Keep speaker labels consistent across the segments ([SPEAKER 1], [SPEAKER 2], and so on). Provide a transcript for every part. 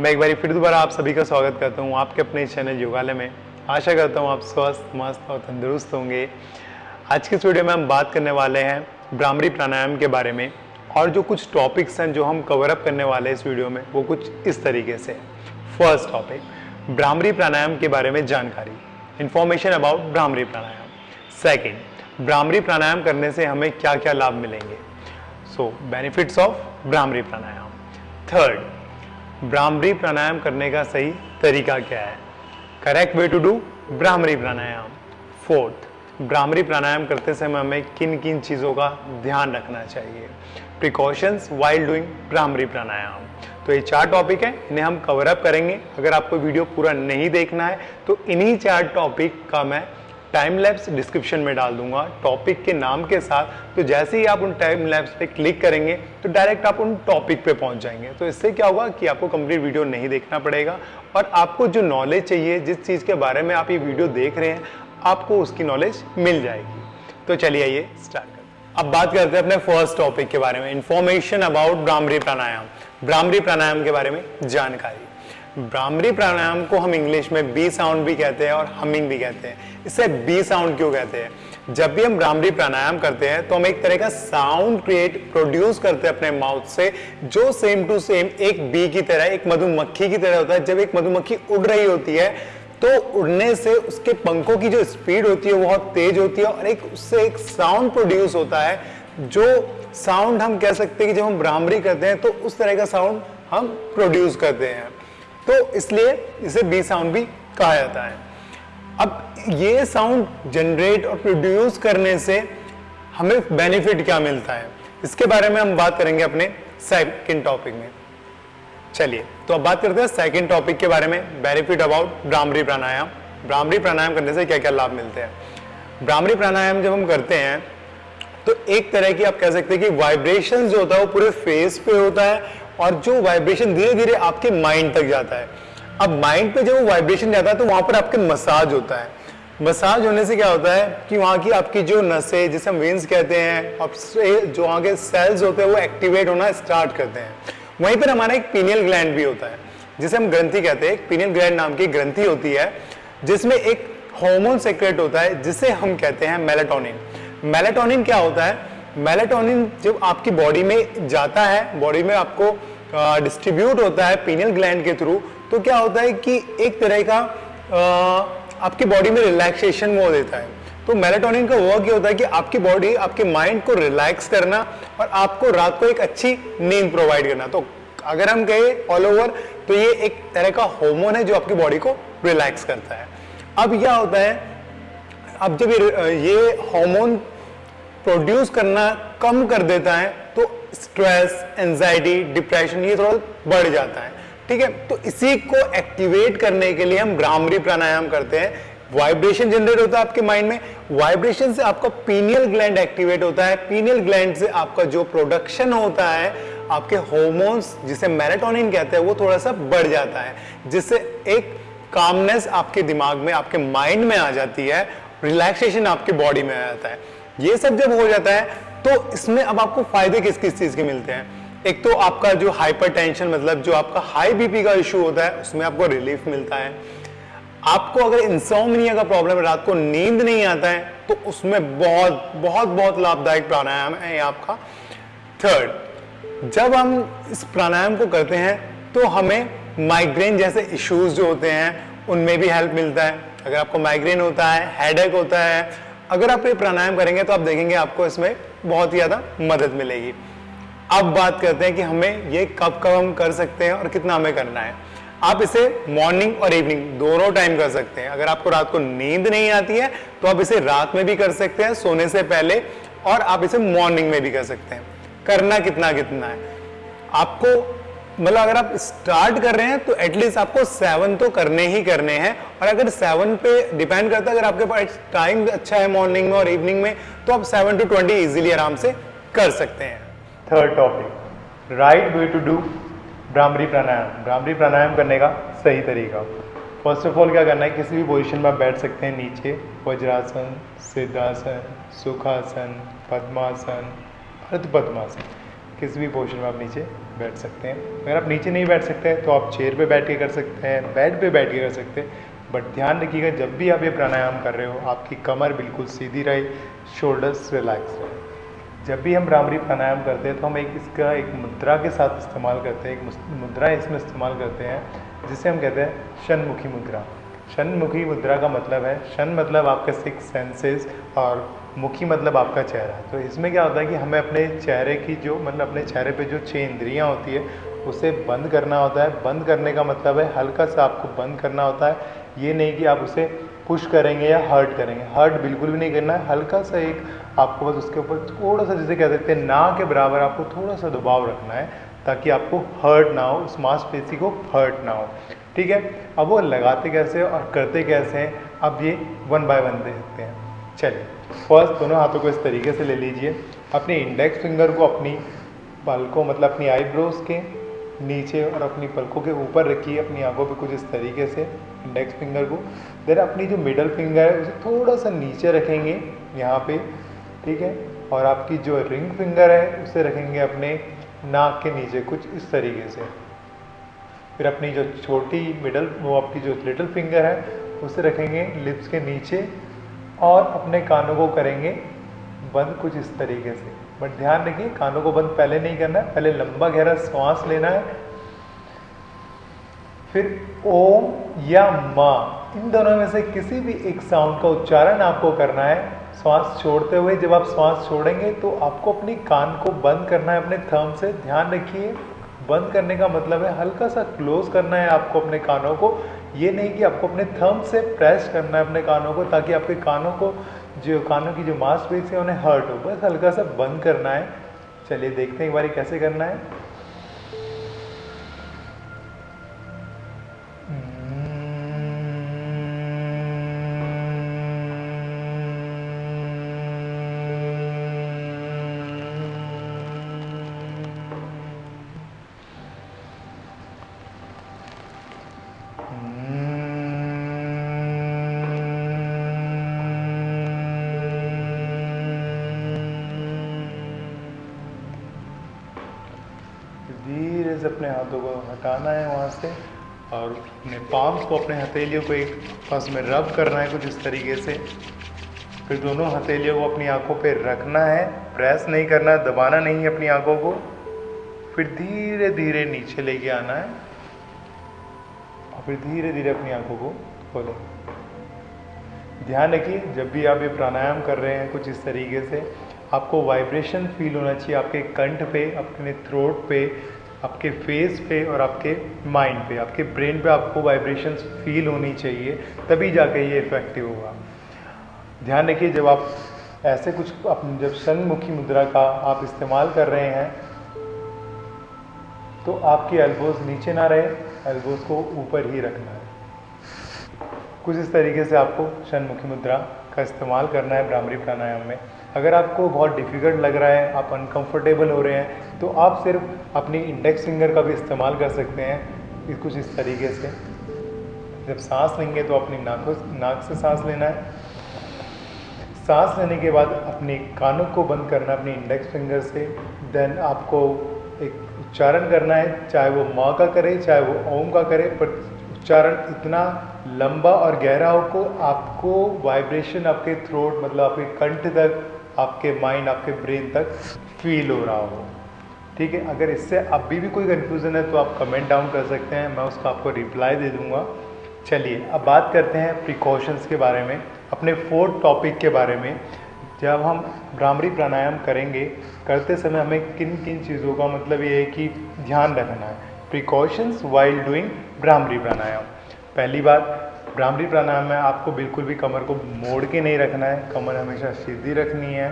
[SPEAKER 1] मैं एक बार फिर दोबारा आप सभी का स्वागत करता हूँ आपके अपने चैनल योगालय में। आशा करता हूँ आप स्वस्थ, मस्त और तंदुरुस्त होंगे। आज के इस वीडियो में हम बात करने वाले हैं ब्राह्मणी प्राणायाम के बारे में और जो कुछ टॉपिक्स हैं जो हम कवर अप करने वाले हैं इस वीडियो में, वो कुछ इस तरीके से। फ़र्स्ट टॉपिक ब्राह्मणी प्राणायाम के बारे में जानकारी। Information about Brahmani pranayama. Second Brahmani pranayama करने से हमें क्या क्या लाभ मिलेंगे? So benefits of Brahmani pranayama. Third Brahmani pranayama करने का सही तरीका क्या है? Correct way to do Brahmani pranayama. Fourth Brahmani pranayama करते समय हमें किन किन चीज़ों का ध्यान रखना चाहिए? Precautions while doing Brahmani pranayama. तो ये चार टॉपिक है, इन्हें हम कवर अप करेंगे। अगर आपको वीडियो पूरा नहीं देखना है तो इन्हीं चार टॉपिक का मैं टाइम लैब्स डिस्क्रिप्शन में डाल दूँगा टॉपिक के नाम के साथ। तो जैसे ही आप उन टाइम लैब्स पे क्लिक करेंगे तो डायरेक्ट आप उन टॉपिक पे पहुँच जाएँगे। तो इससे क्या होगा कि आपको कंप्लीट वीडियो नहीं देखना पड़ेगा और आपको जो नॉलेज चाहिए, जिस चीज़ के बारे में आप ये वीडियो देख रहे हैं, आपको उसकी नॉलेज मिल जाएगी। तो चलिए आइए स्टार्ट करते अब बात करते हैं अपने फ़र्स्ट टॉपिक के बारे में इंफॉर्मेशन अबाउट ब्राह्मणी प्राणायाम ब्राह्मणी प्राणायाम के बारे में जानकारी। ब्राह्मणी प्राणायाम को हम इंग्लिश में बी साउंड भी कहते हैं और हमिंग भी कहते हैं। इसे बी साउंड क्यों कहते हैं? जब भी हम ब्राह्मणी प्राणायाम करते हैं तो हम एक तरह का साउंड क्रिएट, प्रोड्यूस करते हैं अपने माउथ से, जो सेम टू सेम एक बी की तरह, एक मधुमक्खी की तरह होता है। जब एक मधुमक्खी उड़ रही होती है तो उड़ने से उसके पंखों की जो स्पीड होती है, वो बहुत तेज होती है और एक उससे एक साउंड प्रोड्यूस होता है, जो साउंड हम कह सकते हैं कि जब हम ब्राह्मणी करते हैं तो उस तरह का साउंड हम प्रोड्यूस करते हैं। तो इसलिए इसे बी साउंड भी कहा जाता है। अब ये साउंड जनरेट और प्रोड्यूस करने से हमें बेनिफिट क्या मिलता है? इसके बारे में हम बात करेंगे अपने सेकंड टॉपिक में। चलिए तो अब बात करते हैं सेकंड टॉपिक के बारे में बेनिफिट अबाउट ब्राह्मणी प्राणायाम ब्राह्मणी प्राणायाम करने से क्या क्या लाभ मिलते हैं? ब्राह्मणी प्राणायाम जब हम करते हैं तो एक तरह की आप कह सकते हैं कि वाइब्रेशन जो होता है वो पूरे फेस पे होता है और जो वाइब्रेशन धीरे धीरे आपके माइंड तक जाता है। अब माइंड पे जब वो वाइब्रेशन जाता है तो वहाँ पर आपके मसाज होता है। मसाज होने से क्या होता है कि वहाँ की आपकी जो नसें, जिसे हम वेन्स कहते हैं अब जो वहाँ के सेल्स होते हैं, वो एक्टिवेट होना स्टार्ट करते हैं। वहीं पर हमारा एक पीनियल ग्लैंड भी होता है, जिसे हम ग्रंथि कहते हैं। पीनियल ग्लैंड नाम की ग्रंथि होती है, जिसमें एक हार्मोन सेक्रेट होता है, जिसे हम कहते हैं मेलेटोनिन मेलेटोनिन क्या होता है? मेलेटोनिन जब आपकी बॉडी में जाता है, बॉडी में आपको डिस्ट्रीब्यूट होता है पीनियल ग्लैंड के थ्रू तो क्या होता है कि एक तरह का आपकी बॉडी में रिलैक्सेशन वो देता है। तो मेलेटोनिन का वर्क ये होता है कि आपकी बॉडी आपके माइंड को रिलैक्स करना और आपको रात को एक अच्छी नींद प्रोवाइड करना। तो अगर हम कहें ऑल ओवर तो ये एक तरह का हार्मोन है जो आपकी बॉडी को रिलैक्स करता है। अब क्या होता है, अब जब ये ये हार्मोन प्रोड्यूस करना कम कर देता है तो स्ट्रेस एंजाइटी डिप्रेशन ये थोड़ा बढ़ जाता है। ठीक है? तो इसी को एक्टिवेट करने के लिए हम ब्राह्मणी प्राणायाम करते हैं। वाइब्रेशन जनरेट होता है आपके माइंड में। वाइब्रेशन से आपका पीनियल ग्लैंड एक्टिवेट होता है। पीनियल ग्लैंड से आपका जो प्रोडक्शन होता है, आपके हॉर्मोन्स जिसे मैराटोनिन कहते हैं, वो थोड़ा सा बढ़ जाता है, जिससे एक कामनेस आपके दिमाग में, आपके माइंड में आ जाती है। रिलैक्सेशन आपके बॉडी में आ जाता है। ये सब जब हो जाता है तो इसमें अब आपको फ़ायदे किस किस चीज़ के मिलते हैं? एक तो आपका जो हाइपरटेंशन मतलब जो आपका हाई बीपी का इशू होता है, उसमें आपको रिलीफ मिलता है। आपको अगर इंसोमनिया का प्रॉब्लम रात को नींद नहीं आता है तो उसमें बहुत बहुत बहुत लाभदायक प्राणायाम है आपका। थर्ड जब हम इस प्राणायाम को करते हैं तो हमें माइग्रेन जैसे इश्यूज़ जो होते हैं, उनमें भी हेल्प मिलता है। अगर आपको माइग्रेन होता है हेडेक होता है अगर आप ये प्राणायाम करेंगे तो आप देखेंगे आपको इसमें बहुत ही ज़्यादा मदद मिलेगी। अब बात करते हैं कि हमें ये कब कब हम कर सकते हैं और कितना हमें करना है। आप इसे मॉर्निंग और इवनिंग दोनों टाइम कर सकते हैं। अगर आपको रात को नींद नहीं आती है तो आप इसे रात में भी कर सकते हैं, सोने से पहले, और आप इसे मॉर्निंग में भी कर सकते हैं। करना कितना कितना है। आपको मतलब अगर आप स्टार्ट कर रहे हैं तो एटलीस्ट आपको सेवन तो करने ही करने हैं। और अगर सेवन पे डिपेंड करता है, अगर आपके पास टाइम अच्छा है मॉर्निंग में और इवनिंग में तो आप सेवन टू ट्वेंटी इजिली आराम से कर सकते हैं। Third topic right way to do Brahmani pranayama Brahmani pranayama करने का सही तरीका। फ़र्स्ट ऑफ़ ऑल क्या करना है? किसी भी पोजिशन में आप बैठ सकते हैं नीचे। वज्रासन सिद्धासन सुखासन पद्मासन अर्ध पद्मासन किसी भी पोजिशन में आप नीचे बैठ सकते हैं। अगर आप नीचे नहीं बैठ सकते तो आप चेयर पे बैठ के कर सकते हैं, बेड पे बैठ के कर सकते हैं। बट ध्यान रखिएगा, जब भी आप ये प्राणायाम कर रहे हो, आपकी कमर बिल्कुल सीधी रहे, शोल्डर्स रिलैक्स रहे। जब भी हम भ्रामरी प्राणायाम करते हैं तो हम एक इसका एक मुद्रा के साथ इस्तेमाल करते हैं, एक मुद्रा इसमें इस्तेमाल करते हैं, जिसे हम कहते हैं शनमुखी मुद्रा। शनमुखी मुद्रा का मतलब है शन मतलब आपके सिक्स सेंसेस और मुखी मतलब आपका चेहरा। तो इसमें क्या होता है कि हमें अपने चेहरे की जो मतलब अपने चेहरे पे जो छः इंद्रियाँ होती है, उसे बंद करना होता है। बंद करने का मतलब है हल्का सा आपको बंद करना होता है। ये नहीं कि आप उसे पुश करेंगे या हर्ट करेंगे। हर्ट बिल्कुल भी नहीं करना है। हल्का सा एक आपको बस उसके ऊपर थोड़ा सा जैसे कह सकते हैं, ना के बराबर आपको थोड़ा सा दबाव रखना है, ताकि आपको हर्ट ना हो, उस मांसपेशी को हर्ट ना हो। ठीक है? अब वो लगाते कैसे और करते कैसे हैं? अब ये वन बाय वन देख सकते हैं। चलिए फ़र्स्ट दोनों हाथों को इस तरीके से ले लीजिए। अपने इंडेक्स फिंगर को अपनी पलकों मतलब अपनी आईब्रोज के नीचे और अपनी पलकों के ऊपर रखिए, अपनी आँखों पे कुछ इस तरीके से इंडेक्स फिंगर को। देन अपनी जो मिडल फिंगर है, उसे थोड़ा सा नीचे रखेंगे यहाँ पे, ठीक है? और आपकी जो रिंग फिंगर है, उसे रखेंगे अपने नाक के नीचे कुछ इस तरीके से। फिर अपनी जो छोटी मिडल वो आपकी जो लिटिल फिंगर है, उसे रखेंगे लिप्स के नीचे। और अपने कानों को करेंगे बंद कुछ इस तरीके से। बट ध्यान रखिए, कानों को बंद पहले नहीं करना है, पहले लंबा गहरा श्वास लेना है। फिर ओम या माँ, इन दोनों में से किसी भी एक साउंड का उच्चारण आपको करना है। श्वास छोड़ते हुए जब आप श्वास छोड़ेंगे तो आपको अपनी कान को बंद करना है, अपने थर्म से। ध्यान रखिए, बंद करने का मतलब है हल्का सा क्लोज करना है आपको अपने कानों को। ये नहीं कि आपको अपने थम से प्रेस करना है अपने कानों को, ताकि आपके कानों को जो, कानों की जो मांसपेशी है उन्हें हर्ट हो। बस हल्का सा बंद करना है। चलिए देखते हैं एक बार कैसे करना है। से अपने हाथों को हटाना है वहाँ से और अपने पाम्स को, अपने हथेलियों को एक पास में रब करना है कुछ इस तरीके से। फिर दोनों हथेलियों को अपनी आँखों पे रखना है प्रेस नहीं करना, दबाना नहीं है अपनी आँखों को। फिर धीरे धीरे नीचे लेके आना है। और फिर धीरे धीरे अपनी आँखों को खोलें। ध्यान रखिए, जब भी आप ये प्राणायाम कर रहे हैं कुछ इस तरीके से, आपको वाइब्रेशन फील होना चाहिए आपके कंठ पे, अपने थ्रोट पे आपके फेस पे और आपके माइंड पे, आपके ब्रेन पे आपको वाइब्रेशंस फील होनी चाहिए, तभी जाके ये इफ़ेक्टिव होगा। ध्यान रखिए, जब आप ऐसे कुछ अपने जब सन्मुखी मुद्रा का आप इस्तेमाल कर रहे हैं तो आपकी एल्बोज नीचे ना रहे एल्बोज को ऊपर ही रखना है। कुछ इस तरीके से आपको शनमुखी मुद्रा का इस्तेमाल करना है ब्राह्मरी प्राणायाम में। अगर आपको बहुत डिफ़िकल्ट लग रहा है, आप अनकंफर्टेबल हो रहे हैं तो आप सिर्फ़ अपनी इंडेक्स फिंगर का भी इस्तेमाल कर सकते हैं कुछ इस तरीके से। जब सांस लेंगे तो अपनी नाकों नाक से सांस लेना है। सांस लेने के बाद अपने कानों को बंद करना, अपनी इंडेक्स फिंगर से। देन आपको एक उच्चारण करना है, चाहे वो माँ का करे, चाहे वो ओम का करे, पर उच्चारण इतना लंबा और गहरा हो को आपको वाइब्रेशन आपके थ्रोट मतलब आपके कंठ तक, आपके माइंड आपके ब्रेन तक फील हो रहा हो। ठीक है, अगर इससे अभी भी कोई कन्फ्यूज़न है तो आप कमेंट डाउन कर सकते हैं, मैं उसका आपको रिप्लाई दे दूँगा। चलिए, अब बात करते हैं प्रिकॉशंस के बारे में, अपने फोर्थ टॉपिक के बारे में। जब हम भ्रामरी प्राणायाम करेंगे, करते समय हमें किन किन चीज़ों का मतलब ये है कि ध्यान रखना है। Precautions while doing bhramari pranayama पहली बात भ्रामरी प्राणायाम में आपको बिल्कुल भी कमर को मोड़ के नहीं रखना है, कमर हमेशा सीधी रखनी है।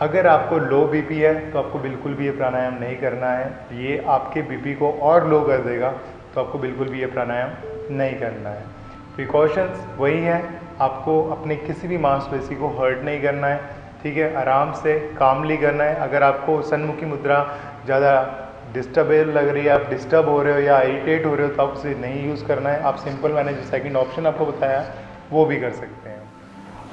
[SPEAKER 1] अगर आपको लो बीपी है तो आपको बिल्कुल भी ये प्राणायाम नहीं करना है। ये आपके बीपी को और लो कर देगा तो आपको बिल्कुल भी ये प्राणायाम नहीं करना है। प्रिकॉशंस वही हैं, आपको अपने किसी भी मांसपेशी को हर्ट नहीं करना है, ठीक है? आराम से कामली करना है। अगर आपको सन्मुखी मुद्रा ज़्यादा डिस्टर्बेल लग रही है, आप डिस्टर्ब हो रहे हो या इरीटेट हो रहे हो तो आप उसे नहीं यूज़ करना है। आप सिंपल मैंने जो सेकंड ऑप्शन आपको बताया, वो भी कर सकते हैं।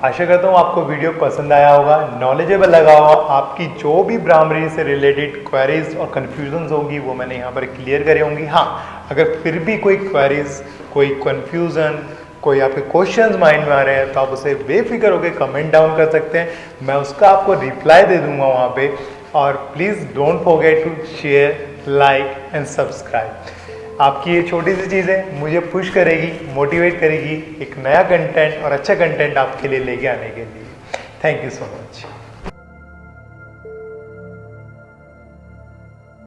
[SPEAKER 1] आशा करता हूँ आपको वीडियो पसंद आया होगा नॉलेजेबल लगा होगा, आपकी जो भी ब्राह्मणी से रिलेटेड क्वेरीज और कन्फ्यूज़न होंगी, वो मैंने यहाँ पर क्लियर करी होंगी। हाँ अगर फिर भी कोई क्वेरीज कोई कन्फ्यूज़न कोई आपके क्वेश्चंस माइंड में आ रहे हैं तो आप उसे बेफिक्र होकर कमेंट डाउन कर सकते हैं। मैं उसका आपको रिप्लाई दे दूँगा वहाँ पे, और please don't forget to share like and subscribe आपकी ये छोटी सी चीज़ है मुझे पुश करेगी मोटिवेट करेगी एक नया कंटेंट और अच्छा कंटेंट आपके लिए लेके आने के लिए। Thank you so much